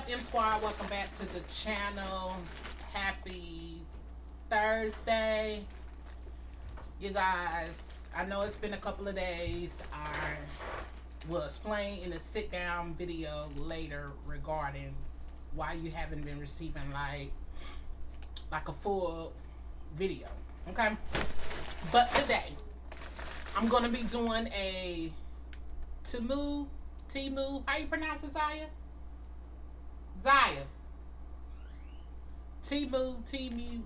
up, M Squad? Welcome back to the channel. Happy Thursday. You guys, I know it's been a couple of days. I will explain in a sit down video later regarding why you haven't been receiving like like a full video. Okay? But today, I'm gonna be doing a Temu Timu. How you pronounce it, Zaya? Zaya. Timu, Timu.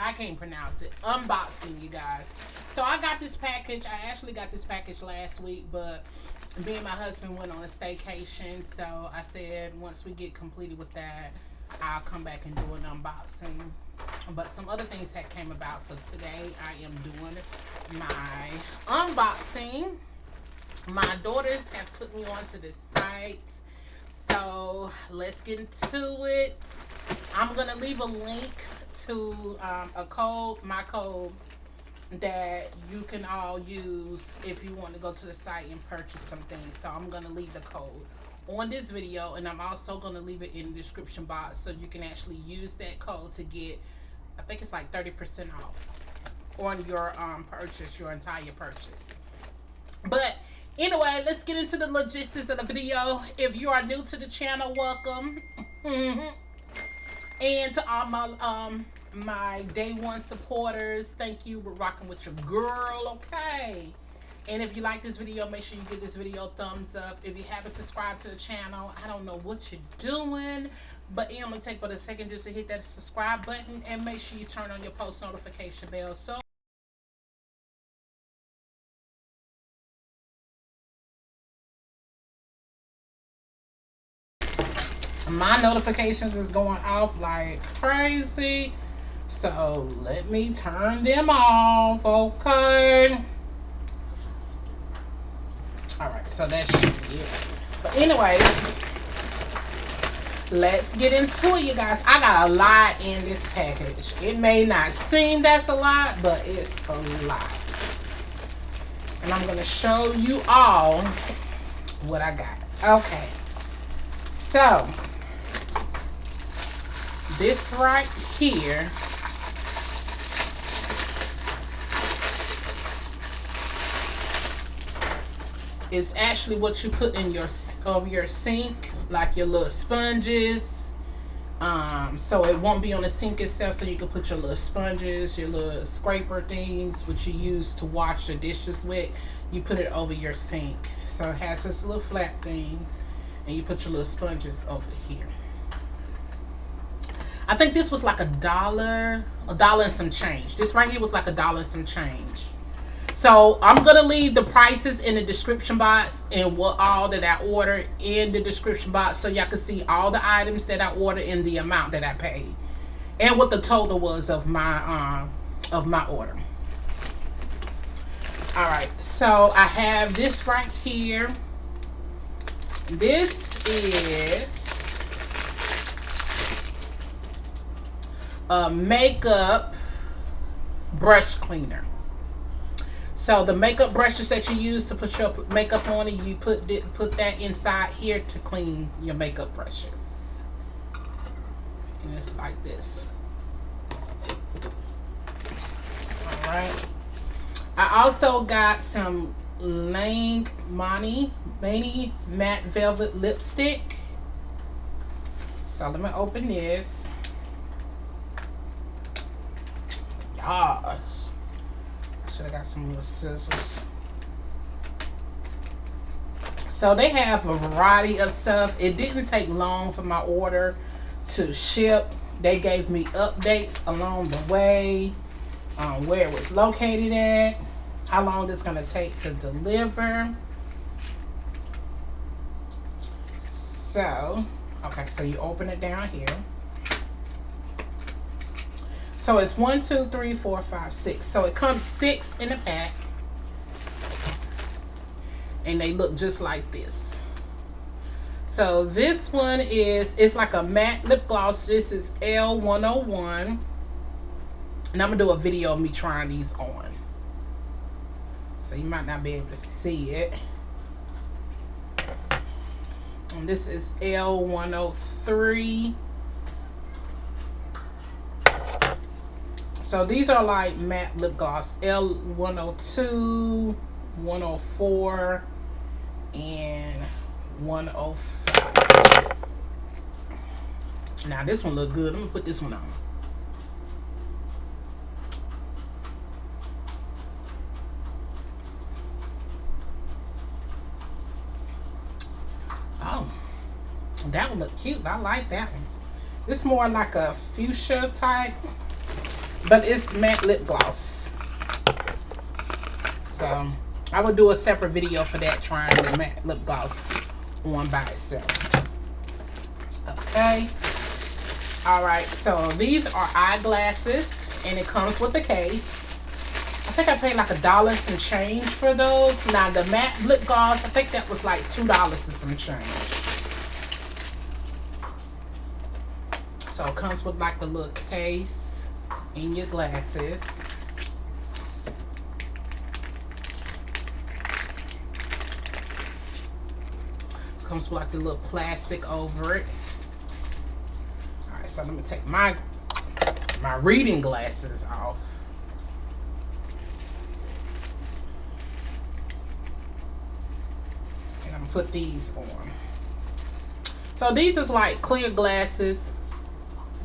I can't pronounce it. Unboxing, you guys. So I got this package. I actually got this package last week, but me and my husband went on a staycation. So I said once we get completed with that, I'll come back and do an unboxing. But some other things had came about. So today I am doing my unboxing. My daughters have put me onto this site so let's get into it. I'm gonna leave a link to um, a code, my code that you can all use if you want to go to the site and purchase some things. So I'm gonna leave the code on this video and I'm also gonna leave it in the description box so you can actually use that code to get I think it's like 30% off on your um, purchase, your entire purchase. But Anyway, let's get into the logistics of the video. If you are new to the channel, welcome. and to all my um my day one supporters, thank you. We're rocking with your girl, okay? And if you like this video, make sure you give this video a thumbs up. If you haven't subscribed to the channel, I don't know what you're doing, but it only take but a second just to hit that subscribe button and make sure you turn on your post notification bell so my notifications is going off like crazy. So let me turn them off, okay? Alright, so that should be it. But anyways, let's get into it, you guys. I got a lot in this package. It may not seem that's a lot, but it's a lot. And I'm going to show you all what I got. Okay. So, this right here. Is actually what you put in your over your sink like your little sponges. Um, so it won't be on the sink itself so you can put your little sponges your little scraper things which you use to wash your dishes with. You put it over your sink. So it has this little flat thing and you put your little sponges over here I think this was like a dollar, a dollar and some change. This right here was like a dollar and some change. So I'm going to leave the prices in the description box and what all that I ordered in the description box so y'all can see all the items that I ordered and the amount that I paid. And what the total was of my um of my order. Alright, so I have this right here. This is makeup brush cleaner. So the makeup brushes that you use to put your makeup on, you put put that inside here to clean your makeup brushes. And it's like this. All right. I also got some Lang Money Mani Matte Velvet Lipstick. So let me open this. Gosh. Should have got some little scissors. So they have a variety of stuff. It didn't take long for my order to ship. They gave me updates along the way, um, where it was located at, how long it's going to take to deliver. So, okay, so you open it down here. So it's one, two, three, four, five, six. So it comes six in a pack. And they look just like this. So this one is, it's like a matte lip gloss. This is L101. And I'm going to do a video of me trying these on. So you might not be able to see it. And this is L103. So these are like matte lip gloss. L102, 104, and 105. Now this one look good. Let me put this one on. Oh, that one look cute. I like that one. It's more like a fuchsia type but it's matte lip gloss. So I will do a separate video for that trying the matte lip gloss on by itself. Okay. All right so these are eyeglasses and it comes with a case. I think I paid like a dollar some change for those. Now the matte lip gloss I think that was like two dollars and some change. So it comes with like a little case in your glasses. Comes with like the little plastic over it. Alright, so let me take my my reading glasses off. And I'm gonna put these on. So these is like clear glasses.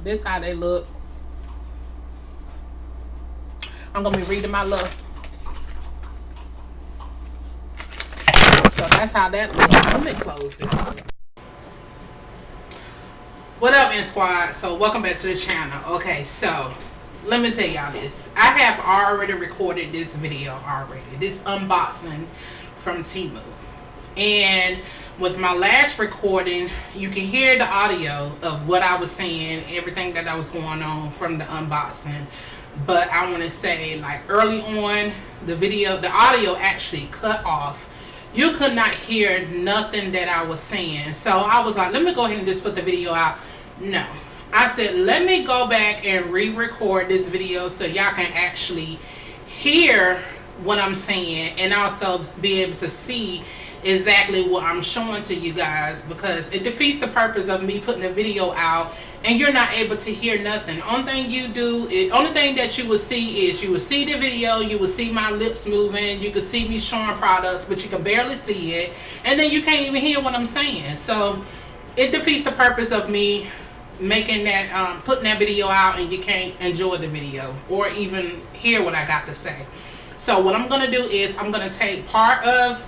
This how they look. I'm gonna be reading my love. So that's how that looks. Let me close this. What up, M Squad? So welcome back to the channel. Okay, so let me tell y'all this. I have already recorded this video already. This unboxing from Temu. And with my last recording, you can hear the audio of what I was saying, everything that I was going on from the unboxing but I want to say like early on the video the audio actually cut off. You could not hear nothing that I was saying. So I was like let me go ahead and just put the video out. No. I said let me go back and re-record this video so y'all can actually hear what I'm saying and also be able to see exactly what I'm showing to you guys because it defeats the purpose of me putting a video out and you're not able to hear nothing. Only thing you do, is, only thing that you will see is you will see the video, you will see my lips moving, you can see me showing products, but you can barely see it, and then you can't even hear what I'm saying. So it defeats the purpose of me making that, um, putting that video out and you can't enjoy the video or even hear what I got to say. So what I'm going to do is I'm going to take part of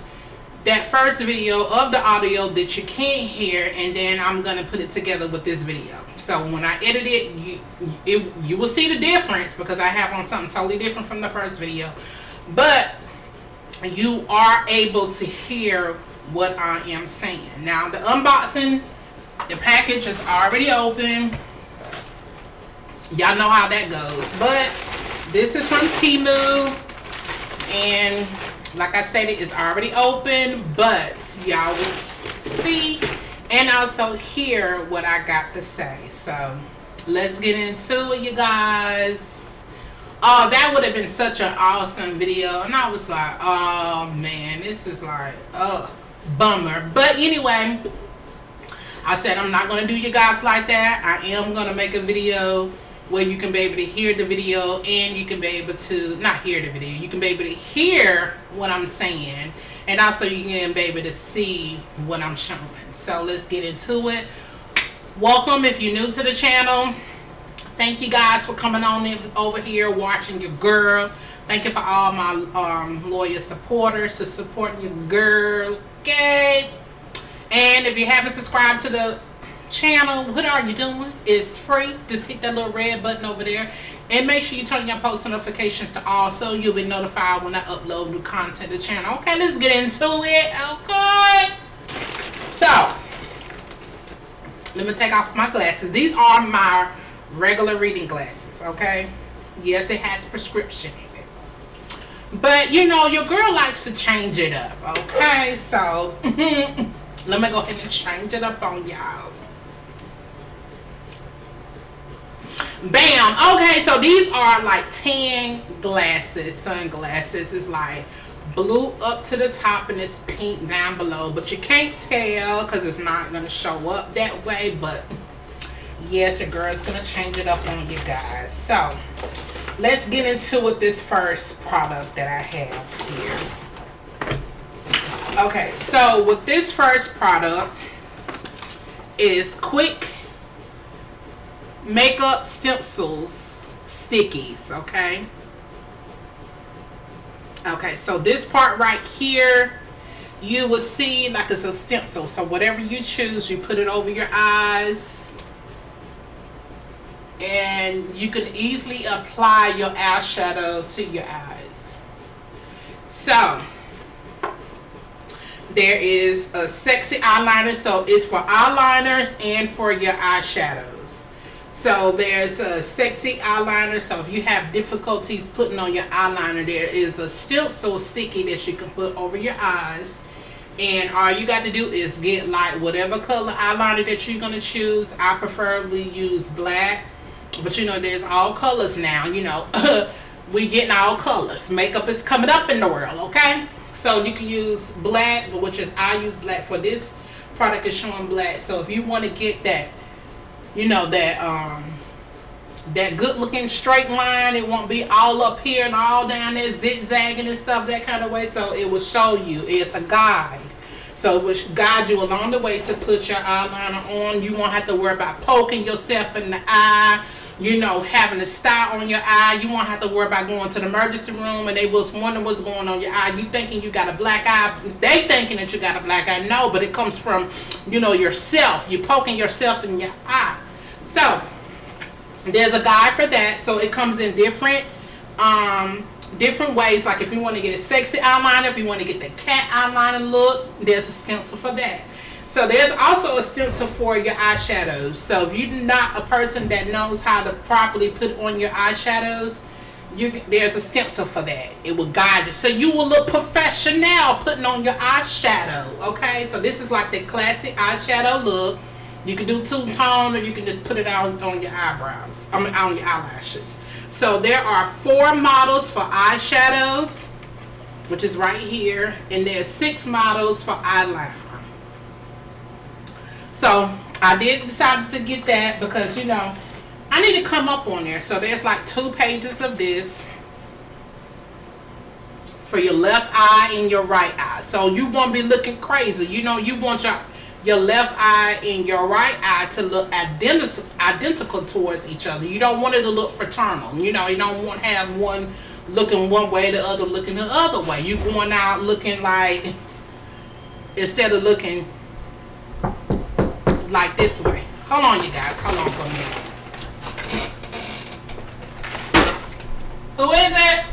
that first video of the audio that you can't hear and then I'm going to put it together with this video. So when I edit it you, it, you will see the difference because I have on something totally different from the first video. But you are able to hear what I am saying. Now the unboxing, the package is already open. Y'all know how that goes. But this is from Temu and like I stated, it's already open, but y'all will see and also hear what I got to say. So let's get into it, you guys. Oh, that would have been such an awesome video. And I was like, oh man, this is like, oh, bummer. But anyway, I said I'm not going to do you guys like that. I am going to make a video where you can be able to hear the video and you can be able to not hear the video you can be able to hear what I'm saying and also you can be able to see what I'm showing so let's get into it welcome if you're new to the channel thank you guys for coming on in, over here watching your girl thank you for all my um, loyal supporters for supporting your girl okay and if you haven't subscribed to the channel, what are you doing? It's free. Just hit that little red button over there. And make sure you turn your post notifications to all so you'll be notified when I upload new content to the channel. Okay, let's get into it. Okay. So, let me take off my glasses. These are my regular reading glasses, okay? Yes, it has prescription in it. But, you know, your girl likes to change it up, okay? So, let me go ahead and change it up on y'all. Bam. Okay, so these are like tan glasses, sunglasses. It's like blue up to the top and it's pink down below but you can't tell because it's not going to show up that way but yes your girl's going to change it up on you guys. So let's get into with this first product that i have here. Okay so with this first product is quick makeup stencils stickies okay okay so this part right here you will see like it's a stencil. So whatever you choose you put it over your eyes. And you can easily apply your eyeshadow to your eyes. So there is a sexy eyeliner. So it's for eyeliners and for your eyeshadow so there's a sexy eyeliner. So if you have difficulties putting on your eyeliner, there is a stencil sticky that you can put over your eyes. And all you got to do is get like whatever color eyeliner that you're going to choose. I preferably use black. But you know, there's all colors now. You know, we getting all colors. Makeup is coming up in the world, okay? So you can use black, which is I use black for this product is showing black. So if you want to get that you know that um that good looking straight line. It won't be all up here and all down there zigzagging and stuff that kind of way. So it will show you. It's a guide. So it will guide you along the way to put your eyeliner on. You won't have to worry about poking yourself in the eye you know, having a star on your eye. You won't have to worry about going to the emergency room and they was wondering what's going on your eye. You thinking you got a black eye. They thinking that you got a black eye. No, but it comes from, you know, yourself. You poking yourself in your eye. So, there's a guide for that. So, it comes in different, um, different ways. Like if you want to get a sexy eyeliner, if you want to get the cat eyeliner look, there's a stencil for that. So there's also a stencil for your eyeshadows. So if you're not a person that knows how to properly put on your eyeshadows, you there's a stencil for that. It will guide you. So you will look professional putting on your eyeshadow. Okay, so this is like the classic eyeshadow look. You can do two-tone or you can just put it on, on your eyebrows. I mean on your eyelashes. So there are four models for eyeshadows, which is right here. And there's six models for eyeliner. So I did decide to get that because you know I need to come up on there. So there's like two pages of this for your left eye and your right eye. So you won't be looking crazy. You know, you want your your left eye and your right eye to look identical identical towards each other. You don't want it to look fraternal. You know, you don't want to have one looking one way, the other looking the other way. You going out looking like instead of looking like this way. Hold on, you guys. Hold on for a minute. Who is it?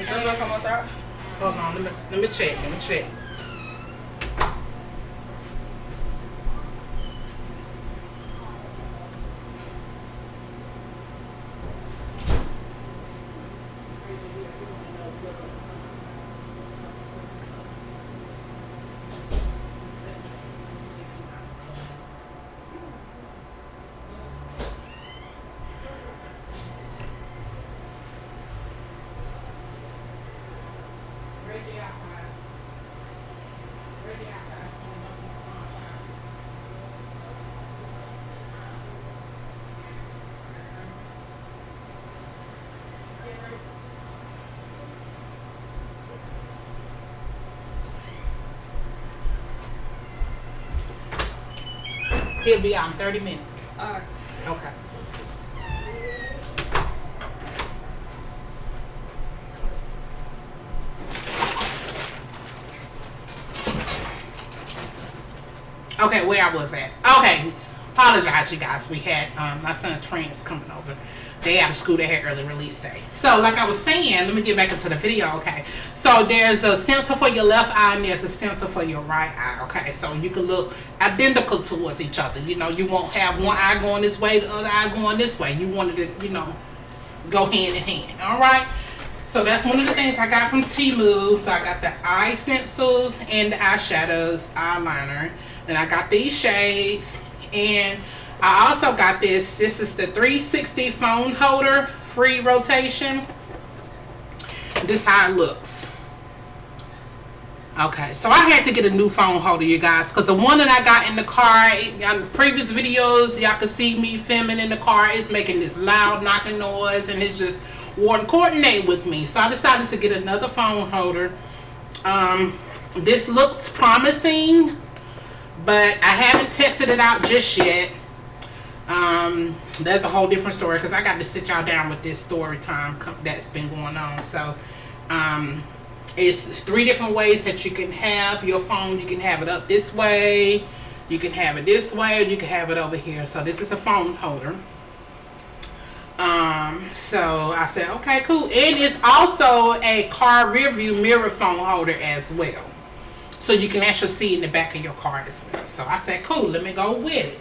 Is gonna come outside? Hold on, let me let me check. Let me check. He'll be out in 30 minutes. All right. Okay. Okay, where I was at. Okay, apologize, you guys. We had um, my son's friends coming over. They out of school. They had early release day. So, like I was saying, let me get back into the video. Okay, so there's a stencil for your left eye and there's a stencil for your right eye. Okay, so you can look identical towards each other. You know, you won't have one eye going this way, the other eye going this way. You wanted to, you know, go hand in hand. All right. So that's one of the things I got from Temu. So I got the eye stencils and the eyeshadows, eyeliner. And I got these shades. And I also got this. This is the 360 phone holder, free rotation. This how it looks. Okay, so I had to get a new phone holder, you guys, because the one that I got in the car, on previous videos, y'all can see me filming in the car, it's making this loud knocking noise, and it's just wouldn't coordinate with me. So I decided to get another phone holder. Um, this looks promising, but I haven't tested it out just yet. Um, that's a whole different story because I got to sit y'all down with this story time that's been going on. So, um, it's three different ways that you can have your phone. You can have it up this way, you can have it this way, you can have it over here. So this is a phone holder. Um, so I said, okay, cool. And it's also a car rear view mirror phone holder as well. So you can actually see in the back of your car as well. So I said, cool, let me go with it.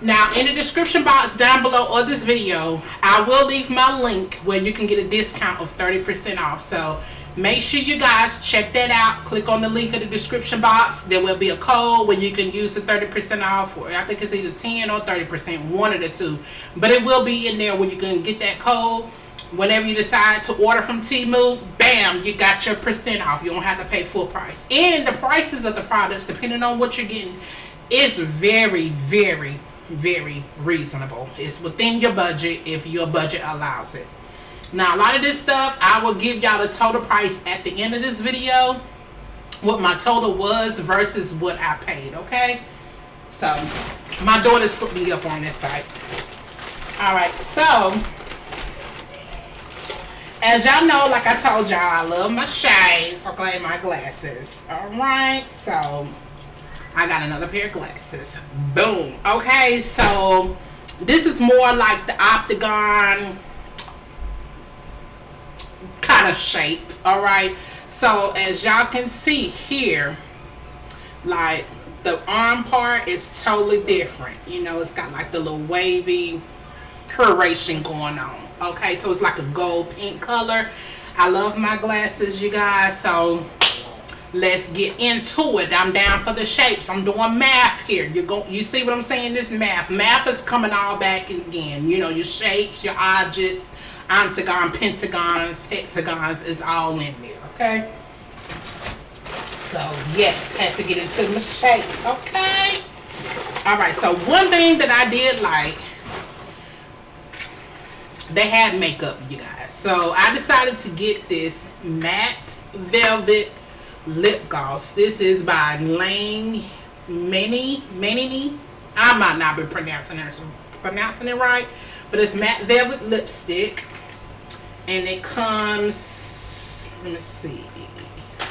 Now, in the description box down below of this video, I will leave my link where you can get a discount of 30% off. So Make sure you guys check that out. Click on the link in the description box. There will be a code where you can use the 30% off. Or I think it's either 10 or 30%, one of the two. But it will be in there where you can get that code. Whenever you decide to order from Temu, bam, you got your percent off. You don't have to pay full price. And the prices of the products, depending on what you're getting, is very, very, very reasonable. It's within your budget if your budget allows it. Now, a lot of this stuff, I will give y'all the total price at the end of this video. What my total was versus what I paid, okay? So, my daughter hooked me up on this site. Alright, so, as y'all know, like I told y'all, I love my shades, okay, my glasses. Alright, so, I got another pair of glasses. Boom. Okay, so, this is more like the Octagon kind of shape all right? So as y'all can see here like the arm part is totally different. You know it's got like the little wavy curation going on. Okay so it's like a gold pink color. I love my glasses you guys. So let's get into it I'm down for the shapes I'm doing math here you go you see what I'm saying this math math is coming all back again you know your shapes your objects octagon, pentagons, hexagons is all in there, okay? So, yes, had to get into my shapes, okay? All right, so one thing that I did like, they had makeup, you guys. So, I decided to get this matte velvet lip gloss. This is by Lang Many, Many. I might not be pronouncing it, pronouncing it right, but it's matte velvet lipstick and it comes let me see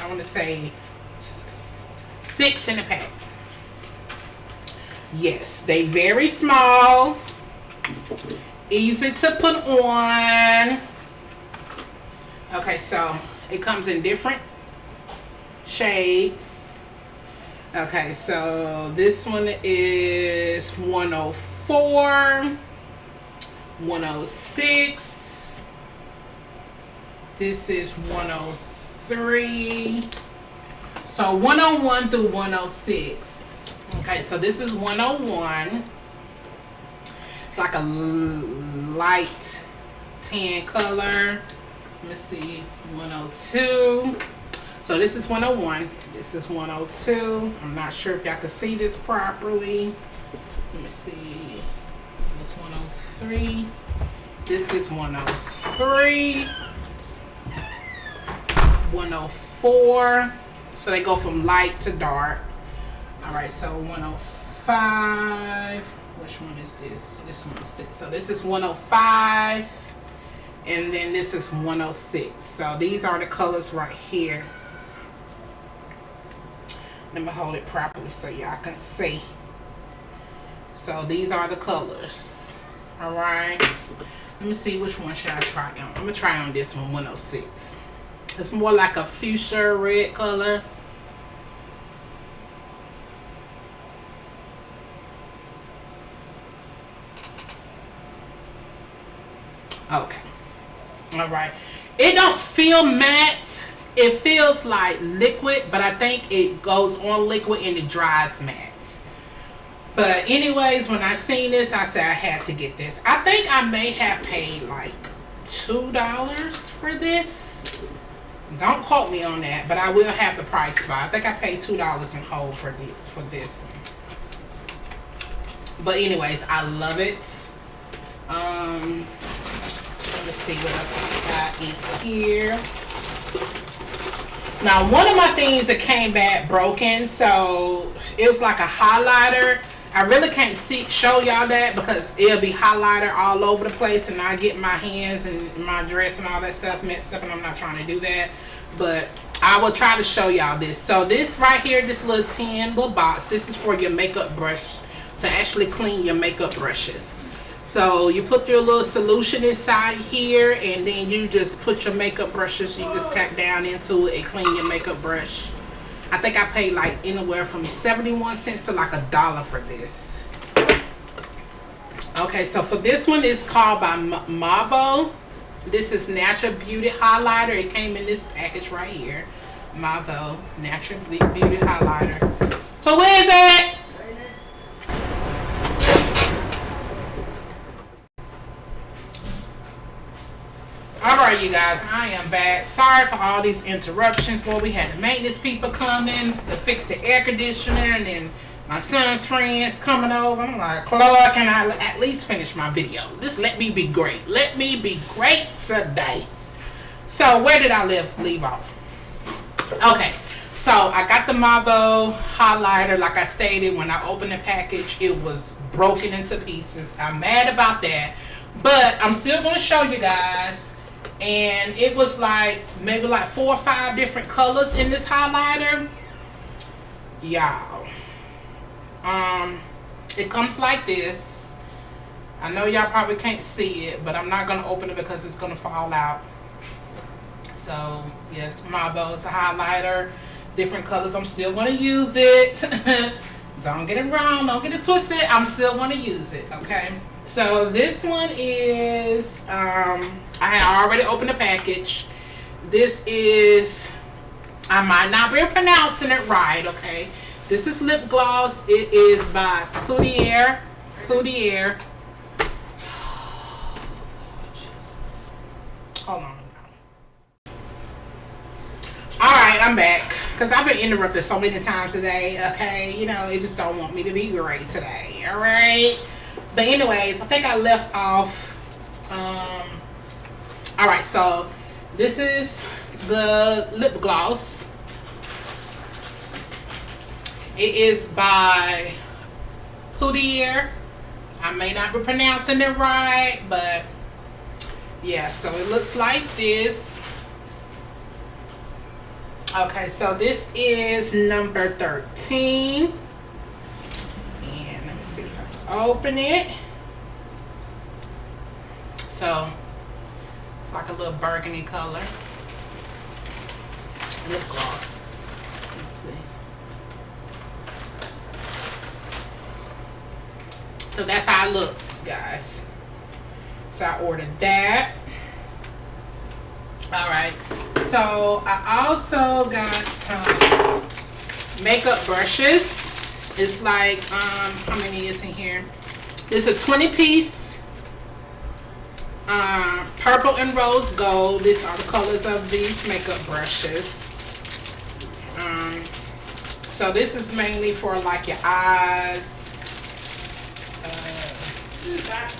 I want to say six in a pack yes they very small easy to put on okay so it comes in different shades okay so this one is 104 106 this is 103. So 101 through 106. Okay, so this is 101. It's like a light tan color. Let me see, 102. So this is 101. This is 102. I'm not sure if y'all can see this properly. Let me see. This 103. This is 103. 104 so they go from light to dark all right so 105 which one is this this one is six so this is 105 and then this is 106 so these are the colors right here let me hold it properly so y'all can see so these are the colors all right let me see which one should I try on I'm gonna try on this one 106 it's more like a fuchsia red color. Okay. All right. It don't feel matte. It feels like liquid, but I think it goes on liquid and it dries matte. But anyways, when I seen this, I said I had to get this. I think I may have paid like two dollars for this. Don't quote me on that, but I will have the price but I think I paid two dollars in whole for this for this. But anyways, I love it. Um, let me see what else I got in here. Now, one of my things that came back broken, so it was like a highlighter I really can't see show y'all that because it'll be highlighter all over the place and I get my hands and my dress and all that stuff mixed up and I'm not trying to do that. But I will try to show y'all this. So this right here, this little tin little box, this is for your makeup brush to actually clean your makeup brushes. So you put your little solution inside here and then you just put your makeup brushes, you just tap down into it and clean your makeup brush. I think I paid like anywhere from 71 cents to like a dollar for this. Okay, so for this one, it's called by Mavo. This is Natural Beauty Highlighter. It came in this package right here. Mavo Natural Beauty Highlighter. Who is it? You guys, I am back. Sorry for all these interruptions. Well, we had the maintenance people coming to fix the air conditioner and then my son's friends coming over. I'm like, Clark, can I at least finish my video? Just let me be great. Let me be great today. So where did I live, leave off? Okay, so I got the Mavo highlighter. Like I stated, when I opened the package, it was broken into pieces. I'm mad about that. But I'm still going to show you guys and it was like maybe like four or five different colors in this highlighter. Y'all. Um it comes like this. I know y'all probably can't see it but I'm not gonna open it because it's gonna fall out. So yes Mavo is a highlighter. Different colors I'm still gonna use it. Don't get it wrong don't get it twisted I'm still gonna use it okay? So this one is, um, I already opened the package. This is, I might not be pronouncing it right, okay. This is lip gloss. It is by Poudier. Poudier. Hold on. Alright, I'm back. Because I've been interrupted so many times today, okay? You know, it just don't want me to be great today, alright? But anyways, I think I left off. Um, all right, so this is the lip gloss. It is by Poudier. I may not be pronouncing it right, but yeah, so it looks like this. Okay, so this is number 13 and let me see if I can open it. So it's like a little burgundy color. Lip gloss. So that's how it looks, guys. So I ordered that. All right. So I also got some makeup brushes. It's like, um, how many is in here? It's a 20 piece. Uh, purple and rose gold. These are the colors of these makeup brushes. Um, so this is mainly for like your eyes, uh,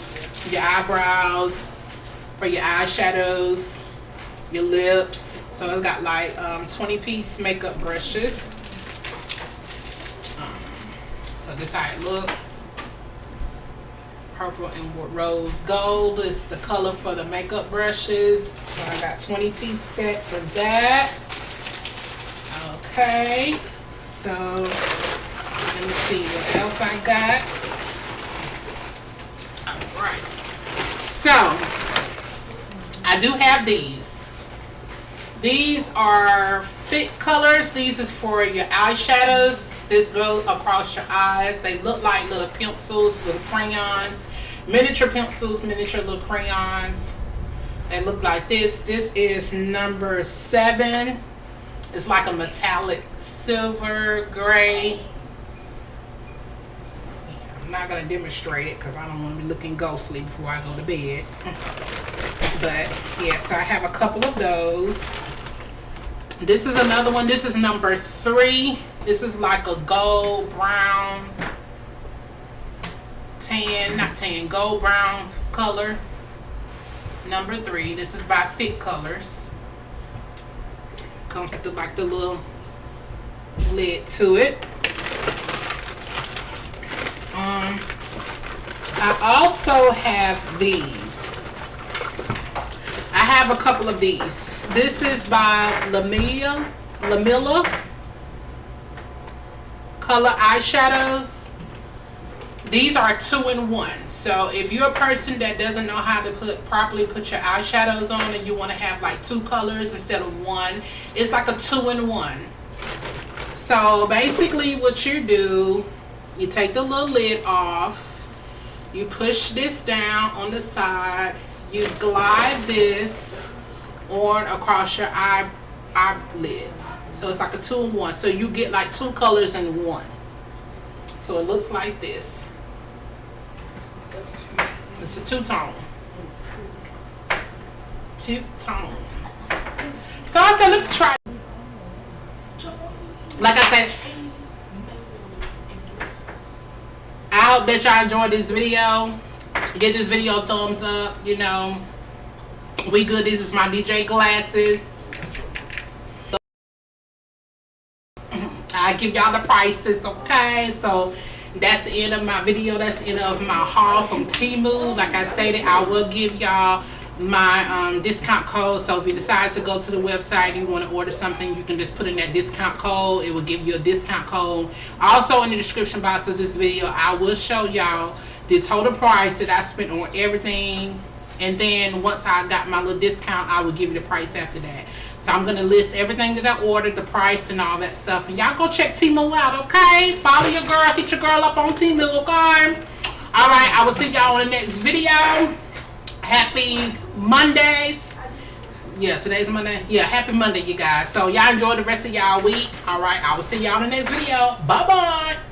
your eyebrows, for your eyeshadows, your lips. So it's got like um, 20 piece makeup brushes. So this how it looks. Purple and rose gold is the color for the makeup brushes. So I got 20 piece set for that. Okay. So let me see what else I got. Alright. So I do have these. These are fit colors. These is for your eyeshadows this goes across your eyes. They look like little pencils, little crayons, miniature pencils, miniature little crayons. They look like this. This is number seven. It's like a metallic silver gray. Yeah. I'm not gonna demonstrate it because I don't want to be looking ghostly before I go to bed. but yeah, so I have a couple of those. This is another one. This is number three. This is like a gold brown, tan, not tan, gold brown color. Number three. This is by Fit Colors. Comes with the, like the little lid to it. Um, I also have these. I have a couple of these. This is by Lamilla, Lamilla Color Eyeshadows. These are two in one. So if you're a person that doesn't know how to put properly put your eyeshadows on and you want to have like two colors instead of one, it's like a two in one. So basically what you do, you take the little lid off, you push this down on the side, you glide this on across your eye eyelids. So it's like a two in one. So you get like two colors in one. So it looks like this. It's a two-tone. Two-tone. So I said, let's try. Like I said, I hope that y'all enjoyed this video. Give this video a thumbs up. You know, we good. This is my DJ glasses. I give y'all the prices, okay? So that's the end of my video. That's the end of my haul from Temu. Like I stated, I will give y'all my um, discount code. So if you decide to go to the website and you want to order something, you can just put in that discount code. It will give you a discount code. Also in the description box of this video, I will show y'all the total price that I spent on everything. And then once I got my little discount, I will give you the price after that. So I'm going to list everything that I ordered, the price and all that stuff. And y'all go check Temu out, okay? Follow your girl. Hit your girl up on Temu, okay? Alright, I will see y'all on the next video. Happy Mondays. Yeah, today's Monday. Yeah, happy Monday, you guys. So y'all enjoy the rest of y'all week. Alright, I will see y'all in the next video. Bye-bye.